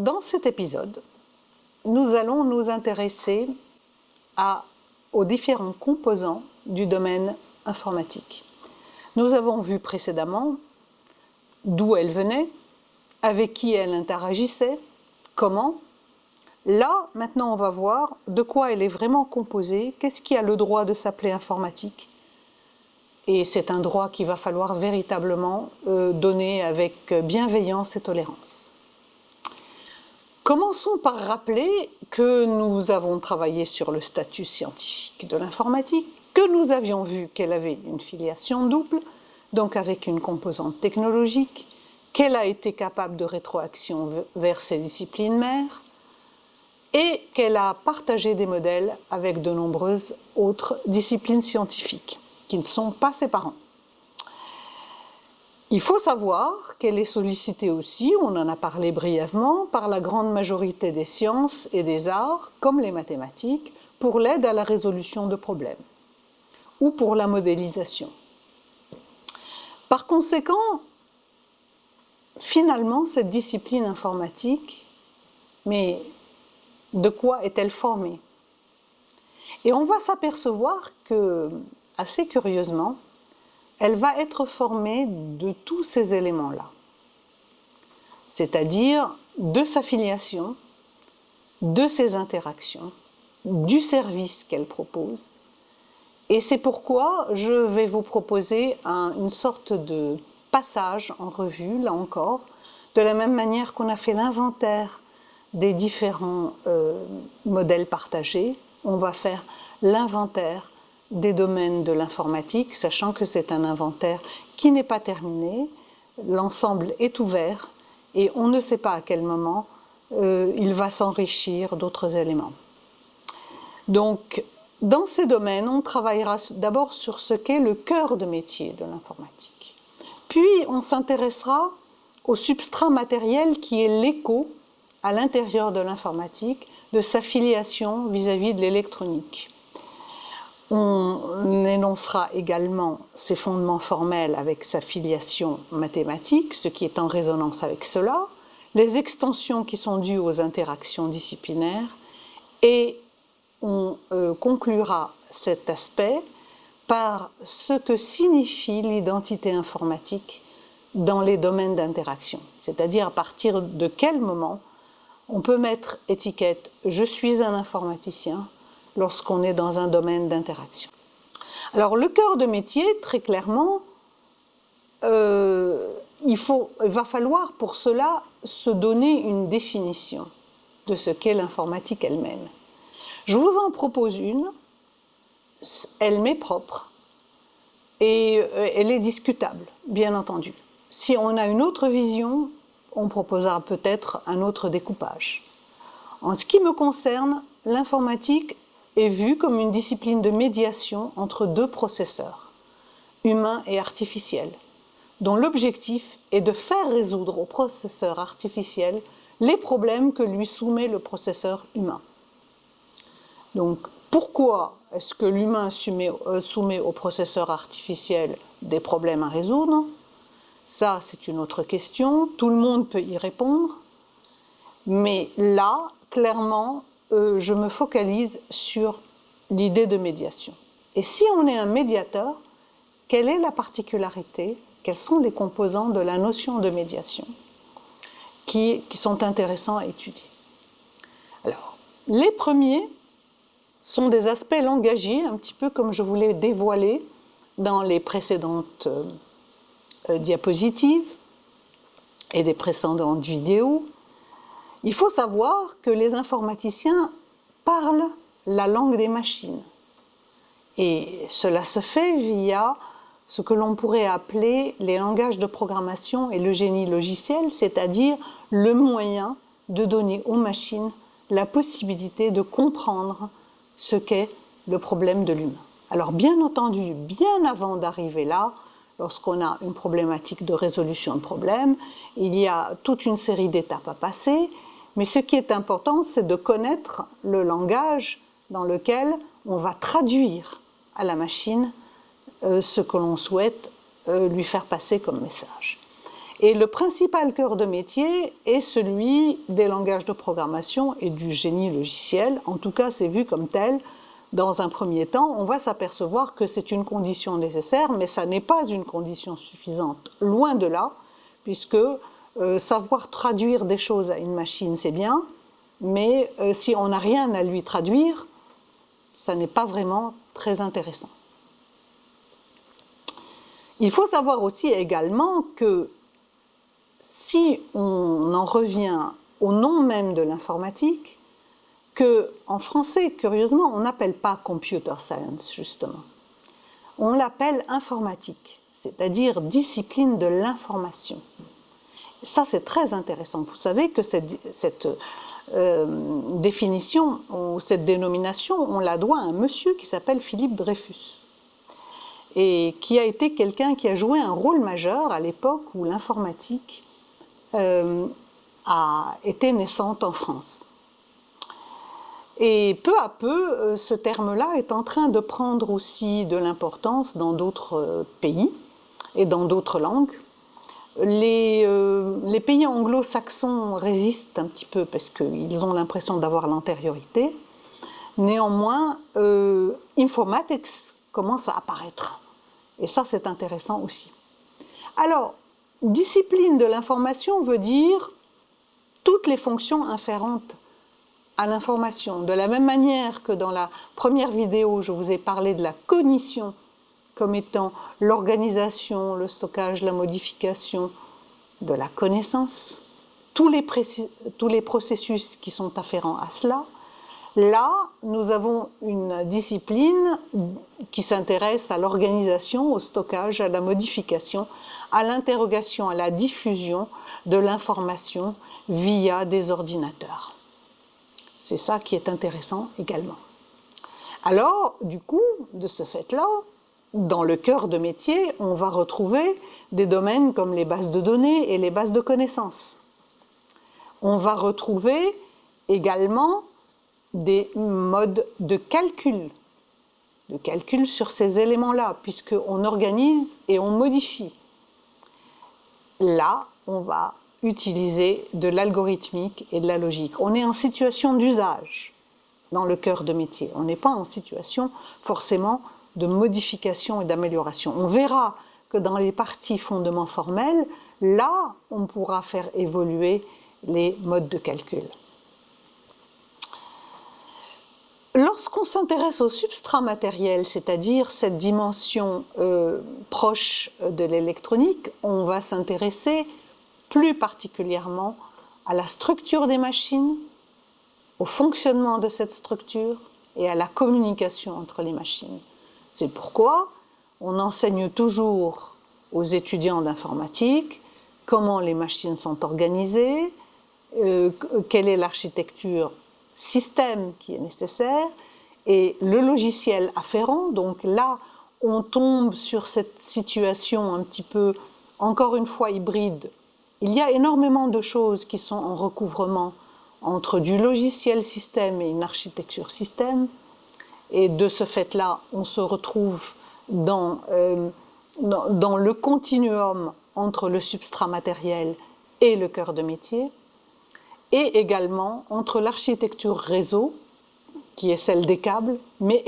dans cet épisode, nous allons nous intéresser aux différents composants du domaine informatique. Nous avons vu précédemment d'où elle venait, avec qui elle interagissait, comment. Là, maintenant, on va voir de quoi elle est vraiment composée, qu'est-ce qui a le droit de s'appeler informatique. Et c'est un droit qu'il va falloir véritablement euh, donner avec bienveillance et tolérance. Commençons par rappeler que nous avons travaillé sur le statut scientifique de l'informatique, que nous avions vu qu'elle avait une filiation double, donc avec une composante technologique, qu'elle a été capable de rétroaction vers ses disciplines mères, et qu'elle a partagé des modèles avec de nombreuses autres disciplines scientifiques, qui ne sont pas ses parents. Il faut savoir qu'elle est sollicitée aussi, on en a parlé brièvement, par la grande majorité des sciences et des arts, comme les mathématiques, pour l'aide à la résolution de problèmes ou pour la modélisation. Par conséquent, finalement, cette discipline informatique, mais de quoi est-elle formée? Et on va s'apercevoir que, assez curieusement, elle va être formée de tous ces éléments-là, c'est-à-dire de sa filiation, de ses interactions, du service qu'elle propose, et c'est pourquoi je vais vous proposer une sorte de passage en revue, là encore, de la même manière qu'on a fait l'inventaire des différents euh, modèles partagés, on va faire l'inventaire des domaines de l'informatique, sachant que c'est un inventaire qui n'est pas terminé, l'ensemble est ouvert et on ne sait pas à quel moment euh, il va s'enrichir d'autres éléments. Donc, dans ces domaines, on travaillera d'abord sur ce qu'est le cœur de métier de l'informatique. Puis, on s'intéressera au substrat matériel qui est l'écho à l'intérieur de l'informatique de sa filiation vis-à-vis de l'électronique. On énoncera également ses fondements formels avec sa filiation mathématique, ce qui est en résonance avec cela, les extensions qui sont dues aux interactions disciplinaires et on euh, conclura cet aspect par ce que signifie l'identité informatique dans les domaines d'interaction, c'est-à-dire à partir de quel moment on peut mettre étiquette « je suis un informaticien » lorsqu'on est dans un domaine d'interaction. Alors le cœur de métier, très clairement, euh, il, va falloir pour cela se donner une définition de ce qu'est l'informatique elle-même. Je vous en propose une, elle m'est propre et euh, elle est discutable, bien entendu. Si on a une autre vision, on proposera peut-être un autre découpage. En ce qui me concerne, l'informatique est vue comme une discipline de médiation entre deux processeurs, humains et artificiels, dont l'objectif est de faire résoudre au processeur artificiel les problèmes que lui soumet le processeur humain. Donc, pourquoi est-ce que l'humain euh, soumet, au processeur artificiel des problèmes à résoudre? Ça, c'est une autre question. Tout le monde peut y répondre. Mais là, clairement, euh, je me focalise sur l'idée de médiation. Et si on est un médiateur, quelle est la particularité Quels sont les composants de la notion de médiation qui, sont intéressants à étudier? Alors, les premiers, sont des aspects langagiers, un petit peu comme je vous l'ai dévoilé dans les précédentes euh, euh, diapositives et des précédentes vidéos. Il faut savoir que les informaticiens parlent la langue des machines. Et cela se fait via ce que l'on pourrait appeler les langages de programmation et le génie logiciel, c'est-à-dire le moyen de donner aux machines la possibilité de comprendre ce qu'est le problème de l'humain. Alors bien entendu, bien avant d'arriver là, lorsqu'on a une problématique de résolution de problème, il y a toute une série d'étapes à passer, mais ce qui est important, c'est de connaître le langage dans lequel on va traduire à la machine euh, ce que l'on souhaite euh, lui faire passer comme message. Et le principal cœur de métier est celui des langages de programmation et du génie logiciel. En tout cas, c'est vu comme tel. Dans un premier temps, on va s'apercevoir que c'est une condition nécessaire, mais ça n'est pas une condition suffisante. Loin de là, puisque euh, savoir traduire des choses à une machine, c'est bien, mais euh, si on n'a rien à lui traduire, ça n'est pas vraiment très intéressant. Il faut savoir aussi également que si on en revient au nom même de l'informatique, que en français, curieusement, on n'appelle pas computer science, justement. On l'appelle informatique, c'est-à-dire discipline de l'information. Ça, c'est très intéressant. Vous savez que cette, euh, définition ou cette dénomination, on la doit à un monsieur qui s'appelle Philippe Dreyfus et qui a été quelqu'un qui a joué un rôle majeur à l'époque où l'informatique euh, a été naissante en France. Et peu à peu, euh, ce terme-là est en train de prendre aussi de l'importance dans d'autres pays et dans d'autres langues. Euh, les, pays anglo-saxons résistent un petit peu parce qu'ils ont l'impression d'avoir l'antériorité. Néanmoins, euh, informatics commence à apparaître. Et ça, c'est intéressant aussi. Alors, discipline de l'information veut dire toutes les fonctions inférentes à l'information. De la même manière que dans la première vidéo, je vous ai parlé de la cognition comme étant l'organisation, le stockage, la modification de la connaissance, tous les, tous les processus qui sont afférents à cela. Là, nous avons une discipline qui s'intéresse à l'organisation, au stockage, à la modification, à l'interrogation, à la diffusion de l'information via des ordinateurs. C'est ça qui est intéressant également. Alors, du coup, de ce fait-là, dans le cœur de métier, on va retrouver des domaines comme les bases de données et les bases de connaissances. On va retrouver également des modes de calcul, de calcul sur ces éléments-là, puisqu'on organise et on modifie. Là, on va utiliser de l'algorithmique et de la logique. On est en situation d'usage dans le cœur de métier. On n'est pas en situation forcément de modification et d'amélioration. On verra que dans les parties fondements formels, là, on pourra faire évoluer les modes de calcul. Lorsqu'on s'intéresse au substrat matériel, c'est-à-dire cette dimension euh, proche de l'électronique, on va s'intéresser plus particulièrement à la structure des machines, au fonctionnement de cette structure et à la communication entre les machines. C'est pourquoi on enseigne toujours aux étudiants d'informatique comment les machines sont organisées, euh, quelle est l'architecture système qui est nécessaire et le logiciel afférent. Donc là, on tombe sur cette situation un petit peu, encore une fois, hybride. Il y a énormément de choses qui sont en recouvrement entre du logiciel système et une architecture système. Et de ce fait-là, on se retrouve euh, dans, dans, le continuum entre le substrat matériel et le cœur de métier, et également entre l'architecture réseau, qui est celle des câbles, mais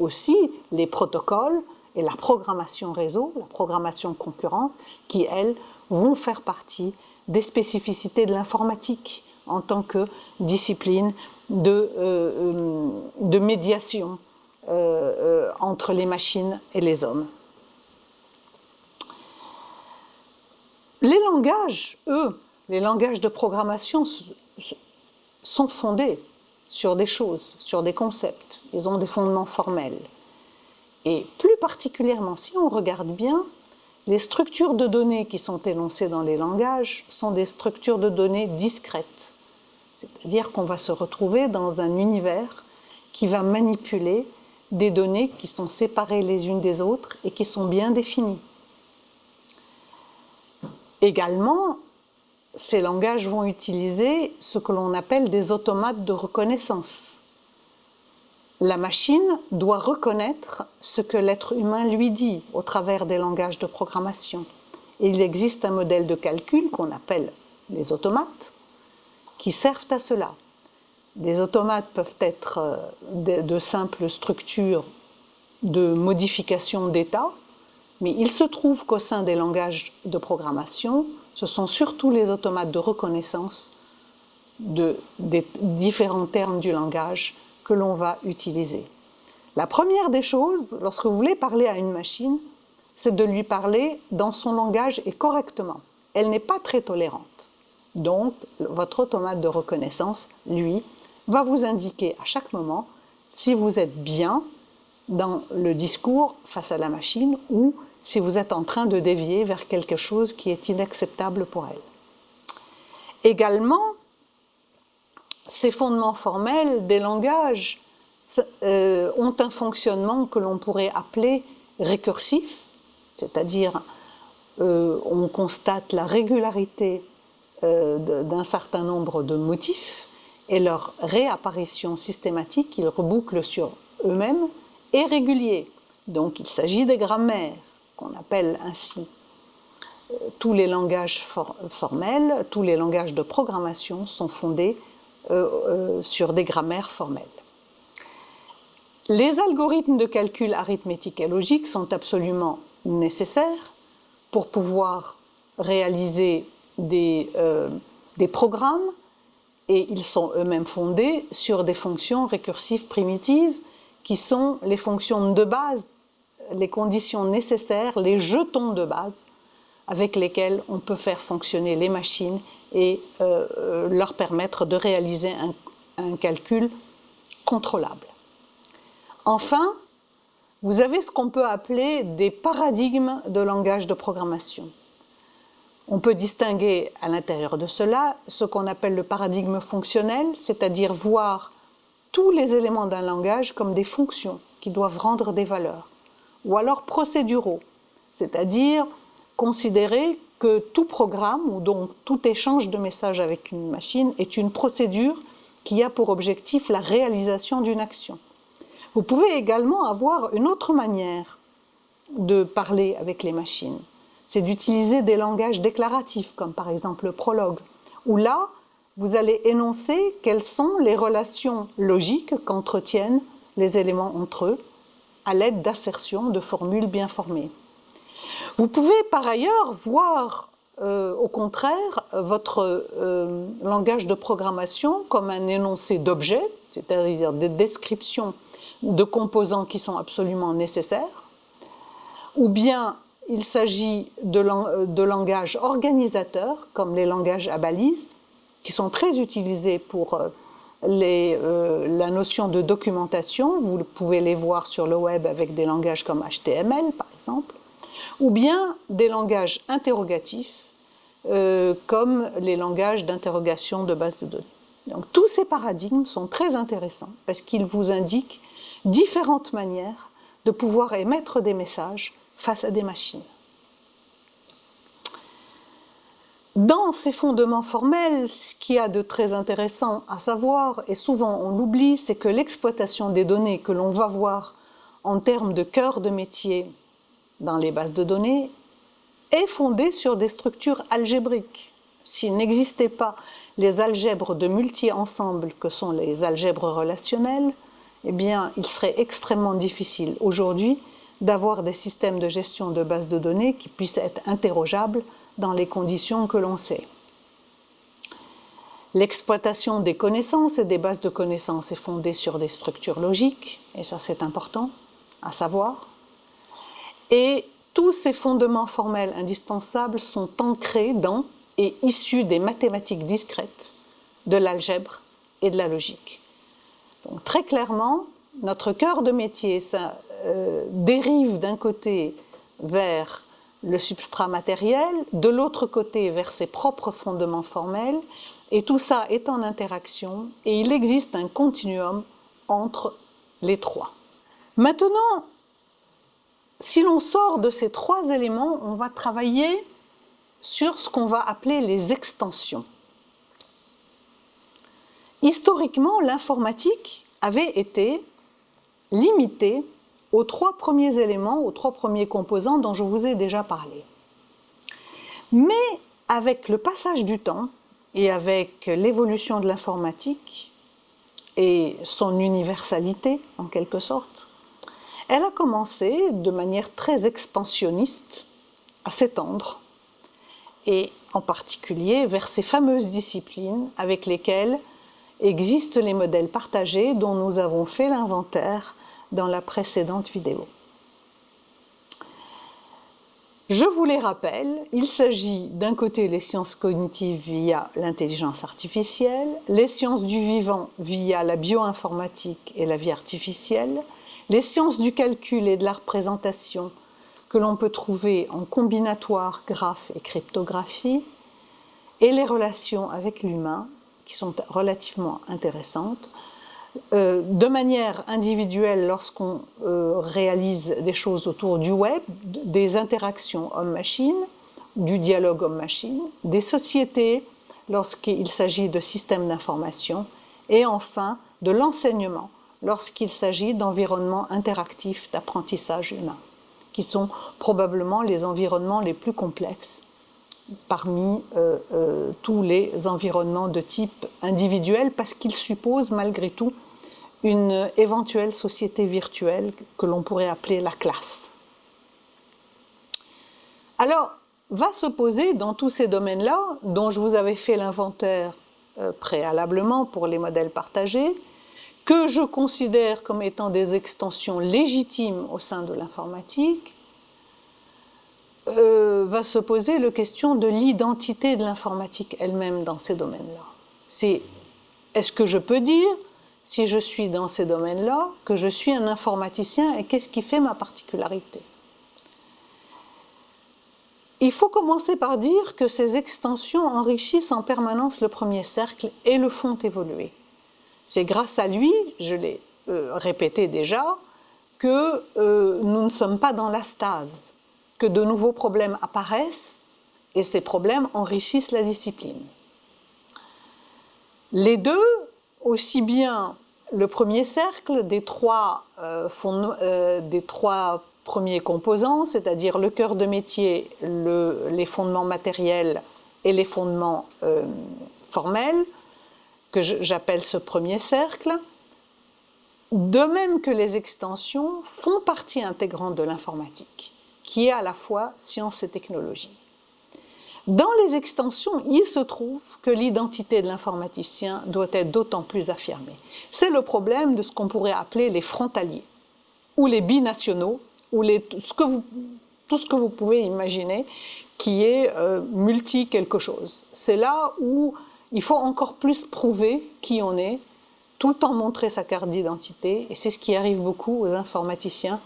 aussi les protocoles et la programmation réseau, la programmation concurrente, qui, elles, vont faire partie des spécificités de l'informatique en tant que discipline de, euh, de médiation euh, euh, entre les machines et les hommes. Les langages, eux, les langages de programmation sont fondés sur des choses, sur des concepts. Ils ont des fondements formels. Et plus particulièrement, si on regarde bien, les structures de données qui sont énoncées dans les langages sont des structures de données discrètes. C'est-à-dire qu'on va se retrouver dans un univers qui va manipuler des données qui sont séparées les unes des autres et qui sont bien définies. Également, ces langages vont utiliser ce que l'on appelle des automates de reconnaissance. La machine doit reconnaître ce que l'être humain lui dit au travers des langages de programmation. Et il existe un modèle de calcul qu'on appelle les automates, qui servent à cela. Les automates peuvent être euh, de, simples structures de modification d'état, mais il se trouve qu'au sein des langages de programmation, ce sont surtout les automates de reconnaissance de, des différents termes du langage que l'on va utiliser. La première des choses, lorsque vous voulez parler à une machine, c'est de lui parler dans son langage et correctement. Elle n'est pas très tolérante. Donc, votre automate de reconnaissance, lui, va vous indiquer à chaque moment si vous êtes bien dans le discours face à la machine ou si vous êtes en train de dévier vers quelque chose qui est inacceptable pour elle. Également, ces fondements formels des langages euh, ont un fonctionnement que l'on pourrait appeler récursif, c'est-à-dire euh, on constate la régularité d'un certain nombre de motifs et leur réapparition systématique, ils rebouclent sur eux-mêmes, est régulier. Donc il s'agit des grammaires, qu'on appelle ainsi tous les langages formels, tous les langages de programmation sont fondés sur des grammaires formelles. Les algorithmes de calcul arithmétique et logique sont absolument nécessaires pour pouvoir réaliser des, euh, des programmes et ils sont eux-mêmes fondés sur des fonctions récursives primitives qui sont les fonctions de base, les conditions nécessaires, les jetons de base avec lesquels on peut faire fonctionner les machines et euh, euh, leur permettre de réaliser un calcul contrôlable. Enfin, vous avez ce qu'on peut appeler des paradigmes de langage de programmation. On peut distinguer à l'intérieur de cela ce qu'on appelle le paradigme fonctionnel, c'est-à-dire voir tous les éléments d'un langage comme des fonctions qui doivent rendre des valeurs, ou alors procéduraux, c'est-à-dire considérer que tout programme ou donc tout échange de messages avec une machine est une procédure qui a pour objectif la réalisation d'une action. Vous pouvez également avoir une autre manière de parler avec les machines. C'est d'utiliser des langages déclaratifs, comme par exemple le prologue, où là, vous allez énoncer quelles sont les relations logiques qu'entretiennent les éléments entre eux à l'aide d'assertions de formules bien formées. Vous pouvez par ailleurs voir euh, au contraire votre euh, langage de programmation comme un énoncé d'objets, c'est-à-dire des descriptions de composants qui sont absolument nécessaires, ou bien il s'agit de, langages organisateurs, comme les langages à balises, qui sont très utilisés pour euh, euh, la notion de documentation. Vous pouvez les voir sur le web avec des langages comme HTML, par exemple, ou bien des langages interrogatifs, euh, comme les langages d'interrogation de base de données. Donc tous ces paradigmes sont très intéressants parce qu'ils vous indiquent différentes manières de pouvoir émettre des messages face à des machines. Dans ces fondements formels, ce qu'il y a de très intéressant à savoir, et souvent on l'oublie, c'est que l'exploitation des données que l'on va voir en termes de cœur de métier dans les bases de données est fondée sur des structures algébriques. S'il n'existait pas les algèbres de multi-ensembles que sont les algèbres relationnelles, eh bien, il serait extrêmement difficile aujourd'hui d'avoir des systèmes de gestion de bases de données qui puissent être interrogeables dans les conditions que l'on sait. L'exploitation des connaissances et des bases de connaissances est fondée sur des structures logiques, et ça c'est important à savoir. Et tous ces fondements formels indispensables sont ancrés dans et issus des mathématiques discrètes, de l'algèbre et de la logique très clairement, notre cœur de métier ça, euh, dérive d'un côté vers le substrat matériel, de l'autre côté vers ses propres fondements formels, et tout ça est en interaction, et il existe un continuum entre les trois. Maintenant, si l'on sort de ces trois éléments, on va travailler sur ce qu'on va appeler les extensions. Historiquement, l'informatique avait été limitée aux trois premiers éléments, aux trois premiers composants dont je vous ai déjà parlé. Mais avec le passage du temps et avec l'évolution de l'informatique et son universalité en quelque sorte, elle a commencé de manière très expansionniste à s'étendre et en particulier vers ces fameuses disciplines avec lesquelles existent les modèles partagés dont nous avons fait l'inventaire dans la précédente vidéo. Je vous les rappelle, il s'agit d'un côté les sciences cognitives via l'intelligence artificielle, les sciences du vivant via la bioinformatique et la vie artificielle, les sciences du calcul et de la représentation que l'on peut trouver en combinatoire, graphe et cryptographie, et les relations avec l'humain qui sont relativement intéressantes, euh, de manière individuelle lorsqu'on euh, réalise des choses autour du web, des interactions homme-machine, du dialogue homme-machine, des sociétés lorsqu'il s'agit de systèmes d'information, et enfin de l'enseignement lorsqu'il s'agit d'environnements interactifs d'apprentissage humain, qui sont probablement les environnements les plus complexes parmi euh, euh, tous les environnements de type individuel parce qu'ils supposent malgré tout une éventuelle société virtuelle que l'on pourrait appeler la classe. Alors, va se poser dans tous ces domaines-là, dont je vous avais fait l'inventaire euh, préalablement pour les modèles partagés, que je considère comme étant des extensions légitimes au sein de l'informatique, euh, va se poser la question de l'identité de l'informatique elle-même dans ces domaines-là. C'est est-ce que je peux dire, si je suis dans ces domaines-là, que je suis un informaticien et qu'est-ce qui fait ma particularité? Il faut commencer par dire que ces extensions enrichissent en permanence le premier cercle et le font évoluer. C'est grâce à lui, je l'ai euh, répété déjà, que euh, nous ne sommes pas dans la stase que de nouveaux problèmes apparaissent et ces problèmes enrichissent la discipline. Les deux, aussi bien le premier cercle des trois, euh, euh, premiers composants, c'est-à-dire le cœur de métier, les fondements matériels et les fondements euh, formels, que j'appelle ce premier cercle, de même que les extensions font partie intégrante de l'informatique qui est à la fois science et technologie. Dans les extensions, il se trouve que l'identité de l'informaticien doit être d'autant plus affirmée. C'est le problème de ce qu'on pourrait appeler les frontaliers, ou les binationaux, ou les, tout ce que vous pouvez imaginer qui est euh, multi quelque chose. C'est là où il faut encore plus prouver qui on est, tout le temps montrer sa carte d'identité, et c'est ce qui arrive beaucoup aux informaticiens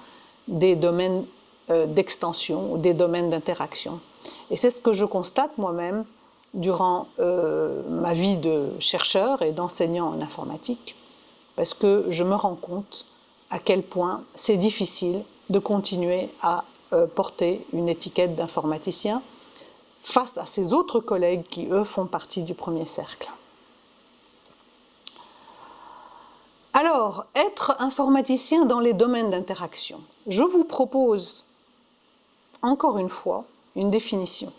des domaines d'extension ou des domaines d'interaction. Et c'est ce que je constate moi-même durant euh, ma vie de chercheur et d'enseignant en informatique, parce que je me rends compte à quel point c'est difficile de continuer à euh, porter une étiquette d'informaticien face à ces autres collègues qui, eux, font partie du premier cercle. Alors, être informaticien dans les domaines d'interaction. Je vous propose encore une fois, une définition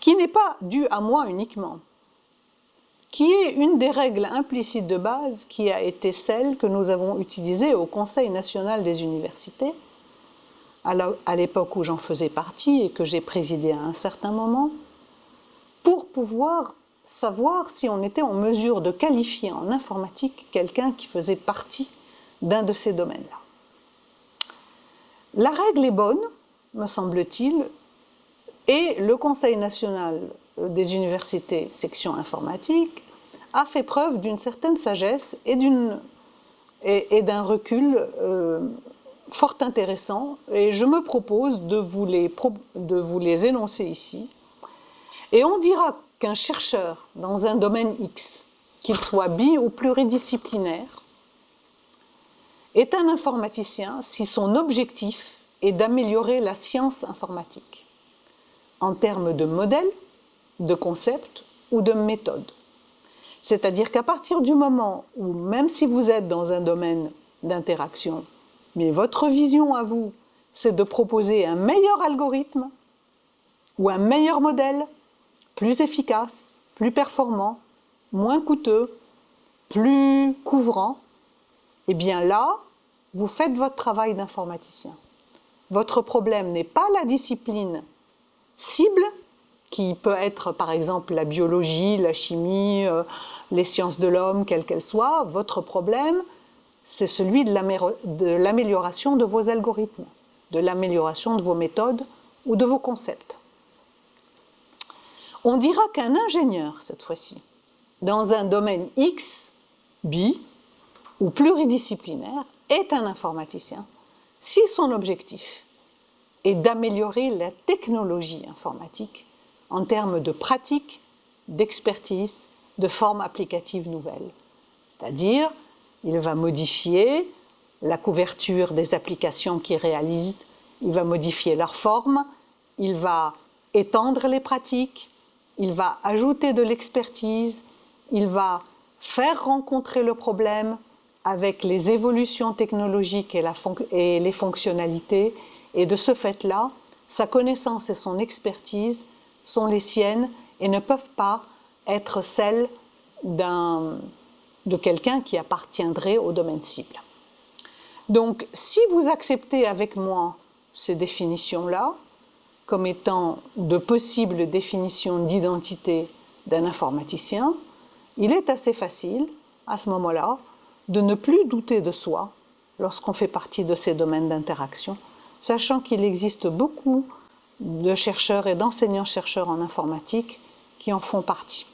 qui n'est pas due à moi uniquement, qui est une des règles implicites de base qui a été celle que nous avons utilisée au Conseil national des universités, à l'époque où j'en faisais partie et que j'ai présidé à un certain moment, pour pouvoir savoir si on était en mesure de qualifier en informatique quelqu'un qui faisait partie d'un de ces domaines-là. La règle est bonne, me semble-t-il, et le Conseil national des universités section informatique a fait preuve d'une certaine sagesse et d'un recul euh, fort intéressant et je me propose de vous, les, de vous les énoncer ici. Et on dira qu'un chercheur dans un domaine X, qu'il soit bi ou pluridisciplinaire, est un informaticien si son objectif est d'améliorer la science informatique en termes de modèles, de concepts ou de méthodes. C'est-à-dire qu'à partir du moment où, même si vous êtes dans un domaine d'interaction, mais votre vision à vous, c'est de proposer un meilleur algorithme ou un meilleur modèle, plus efficace, plus performant, moins coûteux, plus couvrant, eh bien là, vous faites votre travail d'informaticien. Votre problème n'est pas la discipline cible, qui peut être par exemple la biologie, la chimie, euh, les sciences de l'homme, quelles qu'elles soient. Votre problème, c'est celui de l'amélioration de vos algorithmes, de l'amélioration de vos méthodes ou de vos concepts. On dira qu'un ingénieur, cette fois-ci, dans un domaine X, B ou pluridisciplinaire, est un informaticien si son objectif est d'améliorer la technologie informatique en termes de pratique, d'expertise, de formes applicatives nouvelles. C'est-à-dire, il va modifier la couverture des applications qu'il réalise, il va modifier leur forme, il va étendre les pratiques, il va ajouter de l'expertise, il va faire rencontrer le problème avec les évolutions technologiques et, les fonctionnalités. Et de ce fait-là, sa connaissance et son expertise sont les siennes et ne peuvent pas être celles de quelqu'un qui appartiendrait au domaine cible. Donc, si vous acceptez avec moi ces définitions-là, comme étant de possibles définitions d'identité d'un informaticien, il est assez facile, à ce moment-là, de ne plus douter de soi lorsqu'on fait partie de ces domaines d'interaction, sachant qu'il existe beaucoup de chercheurs et d'enseignants-chercheurs en informatique qui en font partie.